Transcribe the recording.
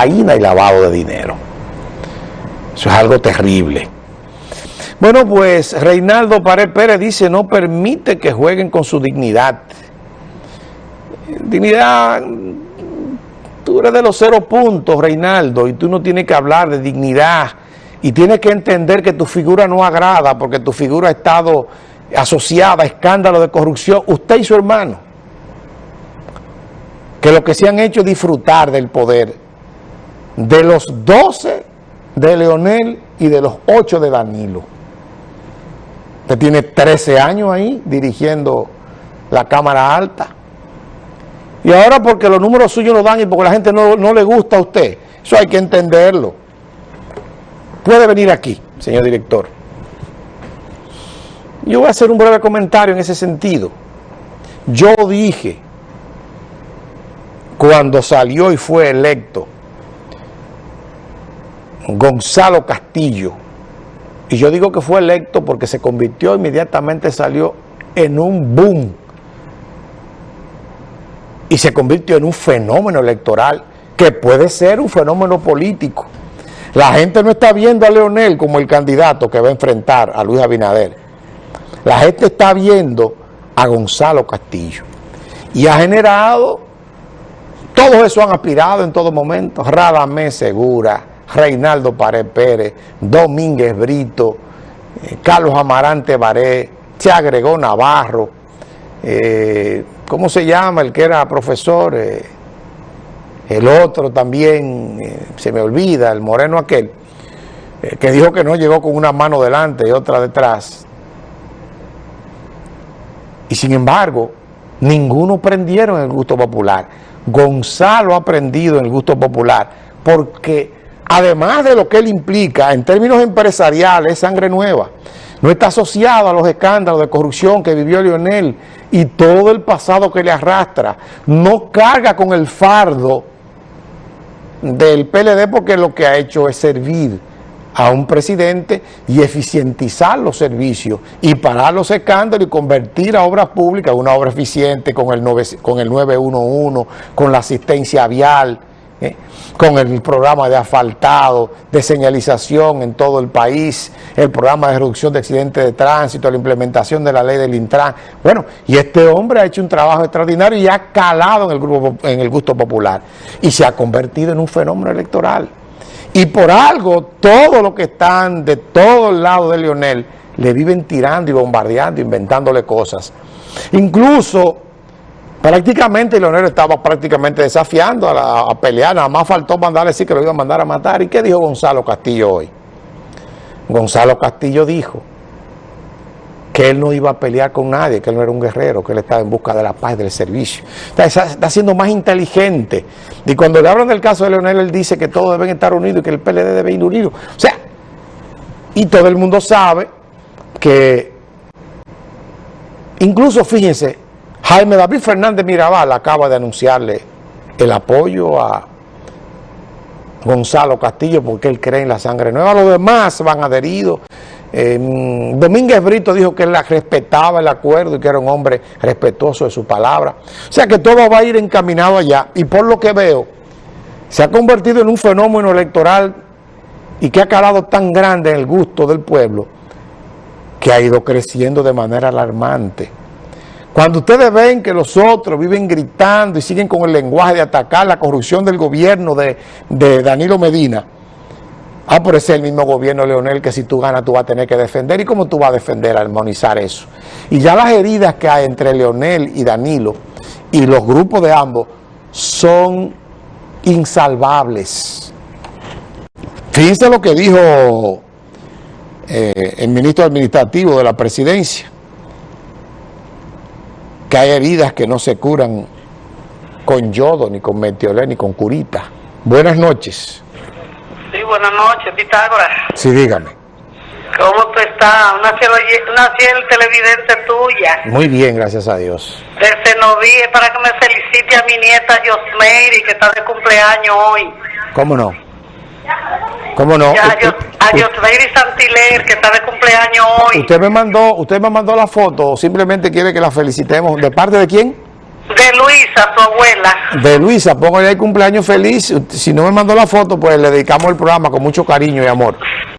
cocaína y lavado de dinero. Eso es algo terrible. Bueno, pues Reinaldo Pared Pérez dice no permite que jueguen con su dignidad. Dignidad, tú eres de los cero puntos, Reinaldo, y tú no tienes que hablar de dignidad y tienes que entender que tu figura no agrada porque tu figura ha estado asociada a escándalos de corrupción, usted y su hermano, que lo que se han hecho es disfrutar del poder de los 12 de Leonel y de los 8 de Danilo. Usted tiene 13 años ahí dirigiendo la Cámara Alta. Y ahora porque los números suyos no dan y porque la gente no, no le gusta a usted, eso hay que entenderlo. Puede venir aquí, señor director. Yo voy a hacer un breve comentario en ese sentido. Yo dije, cuando salió y fue electo, Gonzalo Castillo, y yo digo que fue electo porque se convirtió, inmediatamente salió en un boom, y se convirtió en un fenómeno electoral, que puede ser un fenómeno político. La gente no está viendo a Leonel como el candidato que va a enfrentar a Luis Abinader. La gente está viendo a Gonzalo Castillo. Y ha generado, todos eso han aspirado en todo momento, Radamés Segura, Reinaldo Pared Pérez, Domínguez Brito, eh, Carlos Amarante Baré, se agregó Navarro, eh, ¿cómo se llama el que era profesor? Eh, el otro también, se me olvida, el moreno aquel, que dijo que no llegó con una mano delante y otra detrás. Y sin embargo, ninguno prendieron en el gusto popular. Gonzalo ha aprendido en el gusto popular porque además de lo que él implica en términos empresariales, es sangre nueva. No está asociado a los escándalos de corrupción que vivió Lionel y todo el pasado que le arrastra. No carga con el fardo del PLD porque lo que ha hecho es servir a un presidente y eficientizar los servicios y parar los escándalos y convertir a obras públicas una obra eficiente con el, con el 911, con la asistencia vial, ¿eh? con el programa de asfaltado, de señalización en todo el país, el programa de reducción de accidentes de tránsito, la implementación de la ley del Intran. Bueno, y este hombre ha hecho un trabajo extraordinario y ha calado en el, grupo, en el gusto popular y se ha convertido en un fenómeno electoral. Y por algo, todos los que están de todos lados de Lionel le viven tirando y bombardeando, inventándole cosas. Incluso, prácticamente Leonel estaba prácticamente desafiando a, pelear, nada más faltó mandarle decir que lo iba a mandar a matar. ¿Y qué dijo Gonzalo Castillo hoy? Gonzalo Castillo dijo que él no iba a pelear con nadie, que él no era un guerrero, que él estaba en busca de la paz, del servicio. Está, está siendo más inteligente. Y cuando le hablan del caso de Leonel, él dice que todos deben estar unidos y que el PLD debe ir unido. O sea, y todo el mundo sabe que, incluso fíjense, Jaime David Fernández Mirabal acaba de anunciarle el apoyo a Gonzalo Castillo porque él cree en la sangre nueva. Los demás van adheridos Domínguez Brito dijo que él respetaba el acuerdo y que era un hombre respetuoso de su palabra. O sea que todo va a ir encaminado allá. Y por lo que veo, se ha convertido en un fenómeno electoral y que ha calado tan grande en el gusto del pueblo que ha ido creciendo de manera alarmante. Cuando ustedes ven que los otros viven gritando y siguen con el lenguaje de atacar la corrupción del gobierno de, Danilo Medina, Ah, pero ese es el mismo gobierno, Leonel, que si tú ganas tú vas a tener que defender. ¿Y cómo tú vas a defender, armonizar eso? Y ya las heridas que hay entre Leonel y Danilo y los grupos de ambos son insalvables. Fíjense lo que dijo eh, el ministro administrativo de la presidencia, que hay heridas que no se curan con yodo, ni con metiolé, ni con curita. Buenas noches. Sí, buenas noches, Pitágoras. Sí, dígame. ¿Cómo tú estás? Una fiel, televidente tuya. Muy bien, gracias a Dios. Desde Noví para que me felicite a mi nieta Josmeiri, que está de cumpleaños hoy. ¿Cómo no? ¿Cómo no? a Josmeiri Santiler, que está de cumpleaños hoy. ¿Usted me mandó usted me mandó la foto simplemente quiere que la felicitemos? ¿De parte de quién? De Luisa, su abuela. De Luisa, póngale el cumpleaños feliz. Si no me mandó la foto, pues le dedicamos el programa con mucho cariño y amor.